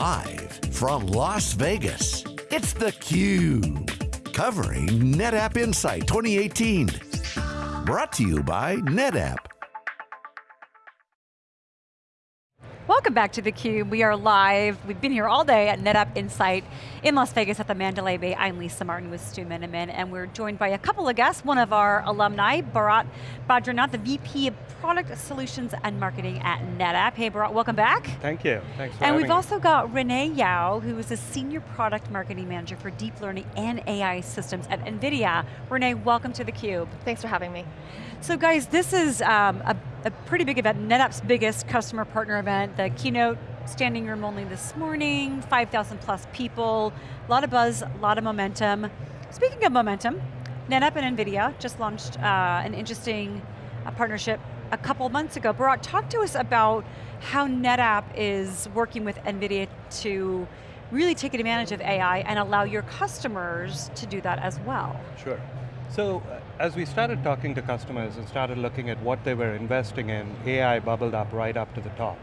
Live from Las Vegas, it's theCUBE. Covering NetApp Insight 2018. Brought to you by NetApp. Welcome back to theCUBE. We are live. We've been here all day at NetApp Insight in Las Vegas at the Mandalay Bay. I'm Lisa Martin with Stu Miniman, and we're joined by a couple of guests. One of our alumni, Bharat Badrinath, the VP of Product Solutions and Marketing at NetApp. Hey Bharat, welcome back. Thank you, thanks for And we've me. also got Renee Yao, who is a Senior Product Marketing Manager for Deep Learning and AI Systems at NVIDIA. Renee, welcome to theCUBE. Thanks for having me. So guys, this is um, a, a pretty big event, NetApp's biggest customer partner event. The keynote standing room only this morning, 5,000 plus people, a lot of buzz, a lot of momentum. Speaking of momentum, NetApp and NVIDIA just launched uh, an interesting uh, partnership a couple months ago. Bharat, talk to us about how NetApp is working with NVIDIA to really take advantage of AI and allow your customers to do that as well. Sure. So, uh, as we started talking to customers and started looking at what they were investing in, AI bubbled up right up to the top.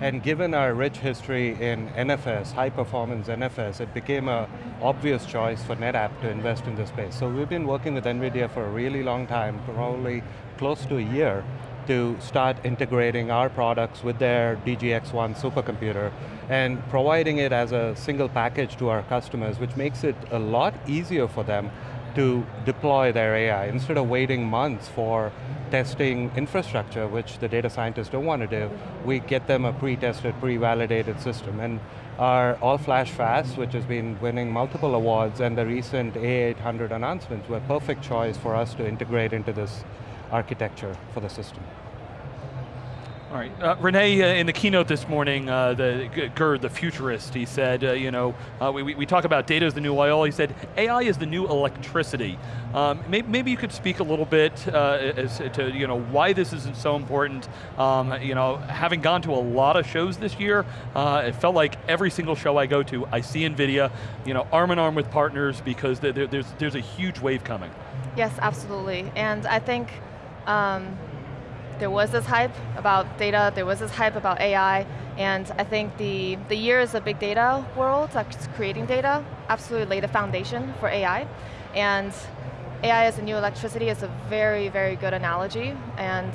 And given our rich history in NFS, high performance NFS, it became a obvious choice for NetApp to invest in this space. So we've been working with NVIDIA for a really long time, probably close to a year, to start integrating our products with their DGX-1 supercomputer and providing it as a single package to our customers, which makes it a lot easier for them to deploy their AI. Instead of waiting months for testing infrastructure, which the data scientists don't want to do, we get them a pre-tested, pre-validated system. And our all-flash FAS, which has been winning multiple awards, and the recent A800 announcements were a perfect choice for us to integrate into this architecture for the system. All right, uh, Renee, uh, in the keynote this morning, uh, the Gerd, the futurist, he said, uh, you know, uh, we, we talk about data is the new oil. He said, AI is the new electricity. Um, maybe, maybe, you could speak a little bit uh, as to, you know, why this isn't so important. Um, you know, having gone to a lot of shows this year, it felt like every single show I go to, I see NVIDIA, you know, arm in arm with partners because there, there's, there's a huge wave coming. Yes, absolutely, and I think um, there was this hype about data, there was this hype about AI, and I think the, the years of big data world, like creating data, absolutely laid the foundation for AI. And AI as a new electricity is a very, very good analogy, and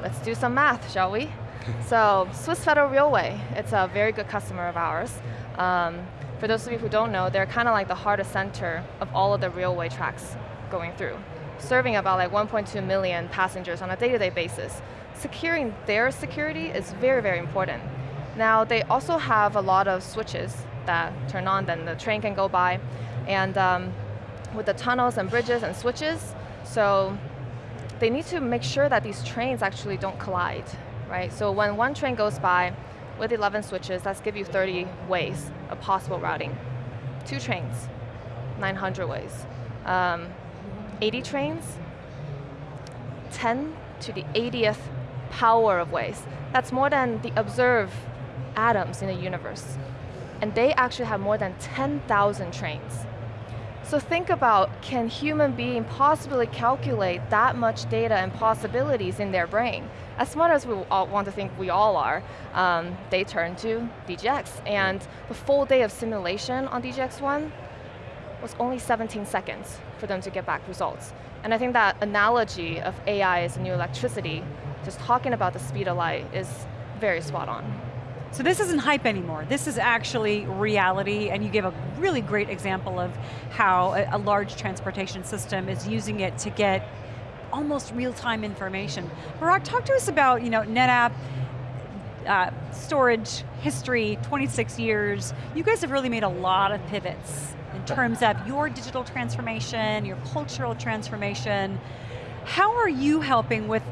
let's do some math, shall we? so, Swiss Federal Railway, it's a very good customer of ours. Um, for those of you who don't know, they're kind of like the heart and center of all of the railway tracks going through serving about like 1.2 million passengers on a day-to-day -day basis. Securing their security is very, very important. Now, they also have a lot of switches that turn on, then the train can go by. And um, with the tunnels and bridges and switches, so they need to make sure that these trains actually don't collide, right? So when one train goes by with 11 switches, that's give you 30 ways of possible routing. Two trains, 900 ways. Um, 80 trains, 10 to the 80th power of ways. That's more than the observed atoms in the universe. And they actually have more than 10,000 trains. So think about, can human being possibly calculate that much data and possibilities in their brain? As smart as we all want to think we all are, um, they turn to DGX. And the full day of simulation on DGX-1 was only 17 seconds for them to get back results. And I think that analogy of AI as a new electricity, just talking about the speed of light is very spot on. So this isn't hype anymore. This is actually reality, and you gave a really great example of how a, a large transportation system is using it to get almost real-time information. Bharat, talk to us about you know, NetApp, uh, storage, history, 26 years. You guys have really made a lot of pivots in terms of your digital transformation, your cultural transformation. How are you helping with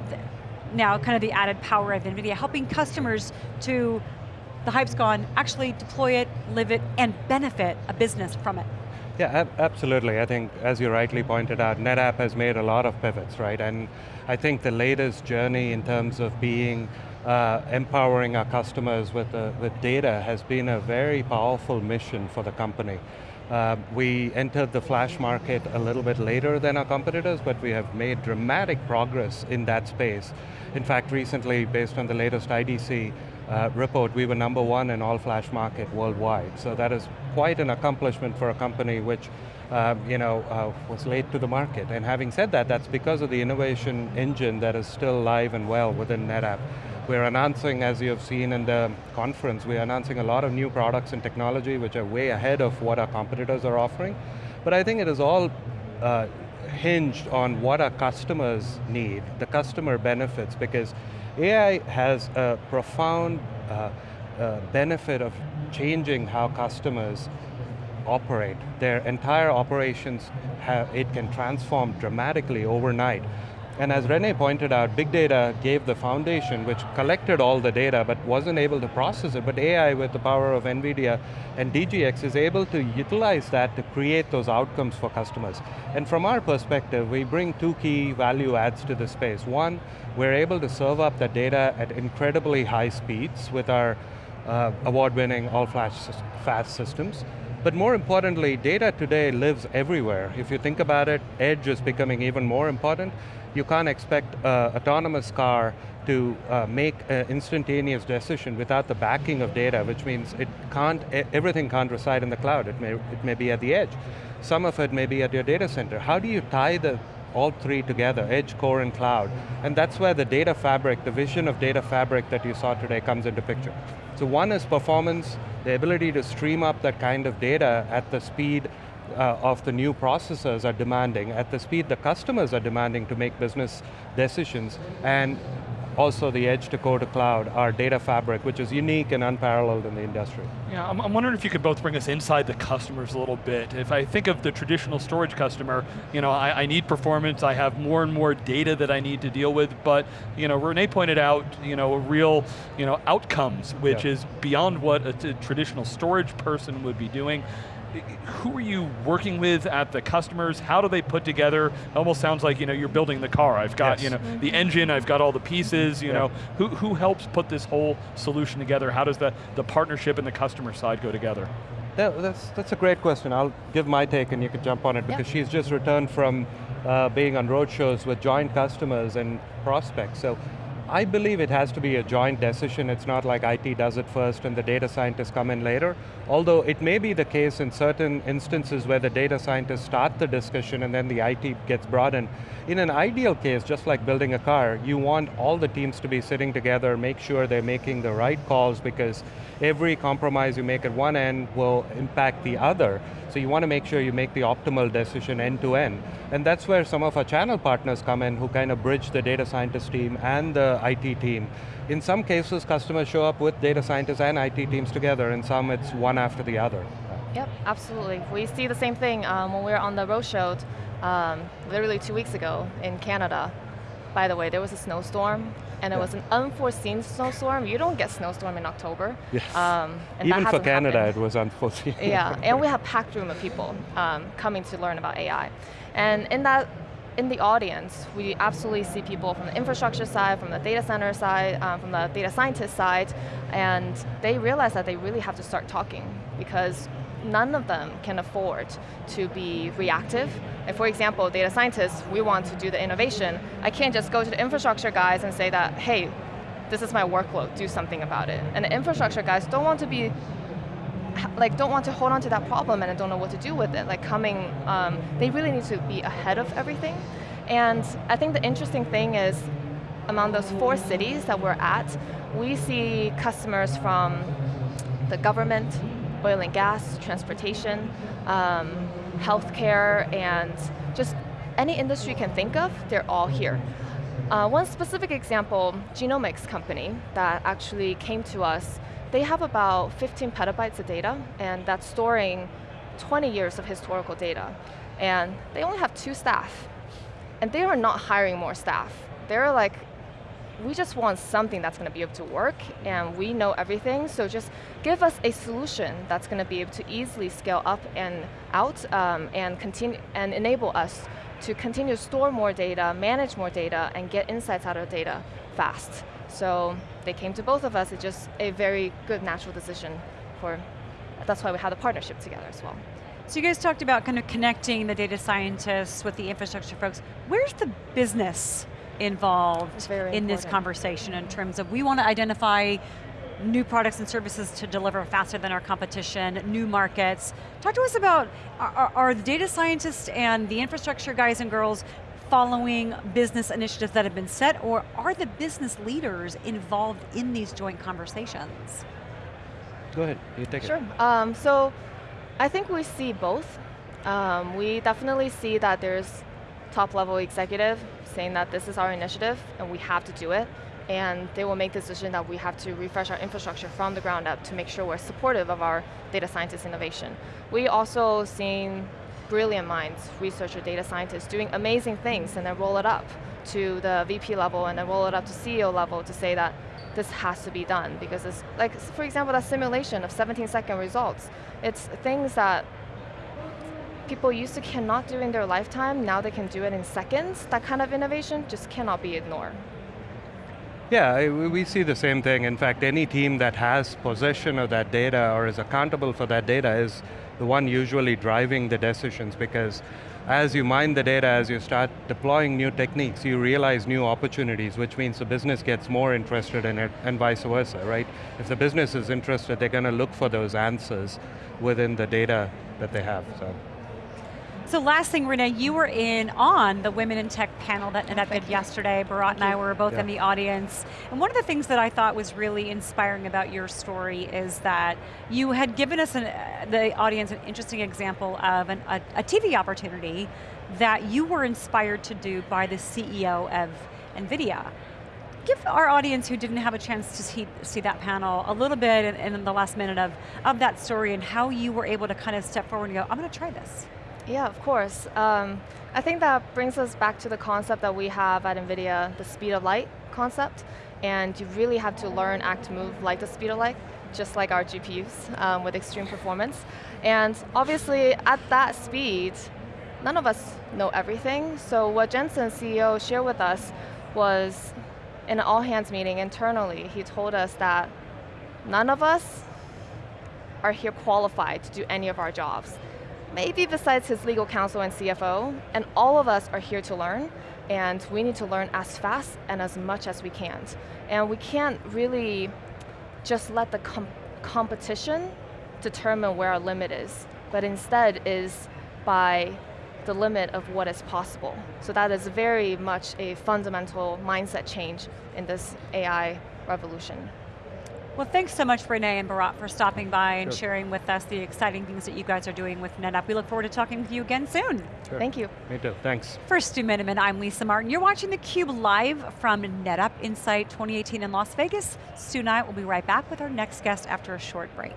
now kind of the added power of NVIDIA, helping customers to, the hype's gone, actually deploy it, live it, and benefit a business from it? Yeah, ab absolutely. I think, as you rightly pointed out, NetApp has made a lot of pivots, right? And I think the latest journey in terms of being uh, empowering our customers with, uh, with data has been a very powerful mission for the company. Uh, we entered the flash market a little bit later than our competitors, but we have made dramatic progress in that space. In fact, recently, based on the latest IDC, uh, report, we were number one in all-flash market worldwide. So that is quite an accomplishment for a company which um, you know, uh, was late to the market. And having said that, that's because of the innovation engine that is still alive and well within NetApp. We're announcing, as you have seen in the conference, we're announcing a lot of new products and technology which are way ahead of what our competitors are offering. But I think it is all uh, hinged on what our customers need, the customer benefits, because AI has a profound uh, uh, benefit of changing how customers operate. Their entire operations, have, it can transform dramatically overnight. And as Renee pointed out, big data gave the foundation which collected all the data but wasn't able to process it, but AI with the power of NVIDIA and DGX is able to utilize that to create those outcomes for customers. And from our perspective, we bring two key value adds to the space. One, we're able to serve up the data at incredibly high speeds with our uh, award-winning all-flash FAS systems. But more importantly, data today lives everywhere. If you think about it, edge is becoming even more important. You can't expect an autonomous car to uh, make an instantaneous decision without the backing of data, which means it can't, everything can't reside in the cloud. It may, it may be at the edge. Some of it may be at your data center. How do you tie the all three together, edge, core, and cloud. And that's where the data fabric, the vision of data fabric that you saw today comes into picture. So one is performance, the ability to stream up that kind of data at the speed uh, of the new processors are demanding, at the speed the customers are demanding to make business decisions, and also the edge to core to cloud, our data fabric, which is unique and unparalleled in the industry. Yeah, I'm, I'm, wondering if you could both bring us inside the customers a little bit. If I think of the traditional storage customer, you know, I, I need performance, I have more and more data that I need to deal with, but you know, Renee pointed out, you know, real, you know, outcomes, which yeah. is beyond what a, a traditional storage person would be doing who are you working with at the customers? How do they put together? It almost sounds like you know you're building the car. I've got yes. you know mm -hmm. the engine. I've got all the pieces. You yeah. know who who helps put this whole solution together? How does the the partnership and the customer side go together? That, that's that's a great question. I'll give my take, and you can jump on it because she's just returned from uh, being on road shows with joint customers and prospects. So I believe it has to be a joint decision. It's not like IT does it first and the data scientists come in later. Although it may be the case in certain instances where the data scientists start the discussion and then the IT gets brought in. In an ideal case, just like building a car, you want all the teams to be sitting together, make sure they're making the right calls because every compromise you make at one end will impact the other. So you want to make sure you make the optimal decision end to end. And that's where some of our channel partners come in who kind of bridge the data scientist team and the IT team. In some cases, customers show up with data scientists and IT teams together, and some it's one after the other. Yep, absolutely. We see the same thing um, when we were on the roadshow um, literally two weeks ago in Canada. By the way, there was a snowstorm, and it was an unforeseen snowstorm. You don't get snowstorm in October. Yes. Um, Even for Canada, happened. it was unforeseen. yeah, and we have packed room of people um, coming to learn about AI. And in that, in the audience, we absolutely see people from the infrastructure side, from the data center side, um, from the data scientist side, and they realize that they really have to start talking because none of them can afford to be reactive. And for example, data scientists, we want to do the innovation. I can't just go to the infrastructure guys and say that, hey, this is my workload, do something about it. And the infrastructure guys don't want to be like don't want to hold on to that problem and don't know what to do with it. Like coming, um, they really need to be ahead of everything. And I think the interesting thing is among those four cities that we're at, we see customers from the government, oil and gas, transportation, um, healthcare, and just any industry you can think of, they're all here. Uh, one specific example, genomics company that actually came to us, they have about 15 petabytes of data, and that's storing 20 years of historical data. And they only have two staff. And they are not hiring more staff. They're like, we just want something that's going to be able to work and we know everything, so just give us a solution that's going to be able to easily scale up and out um, and, continue, and enable us to continue to store more data, manage more data, and get insights out of data fast. So they came to both of us, it's just a very good natural decision for, that's why we had a partnership together as well. So you guys talked about kind of connecting the data scientists with the infrastructure folks. Where's the business involved in this conversation in terms of we want to identify new products and services to deliver faster than our competition, new markets. Talk to us about, are, are the data scientists and the infrastructure guys and girls following business initiatives that have been set, or are the business leaders involved in these joint conversations? Go ahead, you take sure. it. Sure, um, so I think we see both. Um, we definitely see that there's top level executive saying that this is our initiative and we have to do it. And they will make the decision that we have to refresh our infrastructure from the ground up to make sure we're supportive of our data scientist innovation. We also seen brilliant minds, researcher, data scientists doing amazing things and then roll it up to the VP level and then roll it up to CEO level to say that this has to be done because it's like, for example, that simulation of 17 second results. It's things that people used to cannot do in their lifetime, now they can do it in seconds. That kind of innovation just cannot be ignored. Yeah, we see the same thing. In fact, any team that has possession of that data or is accountable for that data is the one usually driving the decisions because as you mine the data, as you start deploying new techniques, you realize new opportunities, which means the business gets more interested in it, and vice versa, right? If the business is interested, they're going to look for those answers within the data that they have, so. So last thing, Renee, you were in on the Women in Tech panel that did yesterday. Bharat and I were both yeah. in the audience. And one of the things that I thought was really inspiring about your story is that you had given us, an, uh, the audience, an interesting example of an, a, a TV opportunity that you were inspired to do by the CEO of NVIDIA give our audience who didn't have a chance to see, see that panel a little bit in, in, the last minute of, of that story and how you were able to kind of step forward and go, I'm going to try this. Yeah, of course. Um, I think that brings us back to the concept that we have at NVIDIA, the speed of light concept. And you really have to learn, act, move like the speed of light, just like our GPUs um, with extreme performance. And obviously, at that speed, none of us know everything. So what Jensen, CEO, shared with us was in an all-hands meeting internally, he told us that none of us are here qualified to do any of our jobs maybe besides his legal counsel and CFO, and all of us are here to learn, and we need to learn as fast and as much as we can. And we can't really just let the com competition determine where our limit is, but instead is by the limit of what is possible. So that is very much a fundamental mindset change in this AI revolution. Well, thanks so much, Renee and Bharat, for stopping by and sharing with us the exciting things that you guys are doing with NetApp. We look forward to talking with you again soon. Sure. Thank you. Me too, thanks. For Stu Miniman, I'm Lisa Martin. You're watching theCUBE live from NetApp Insight 2018 in Las Vegas. Stu and I will be right back with our next guest after a short break.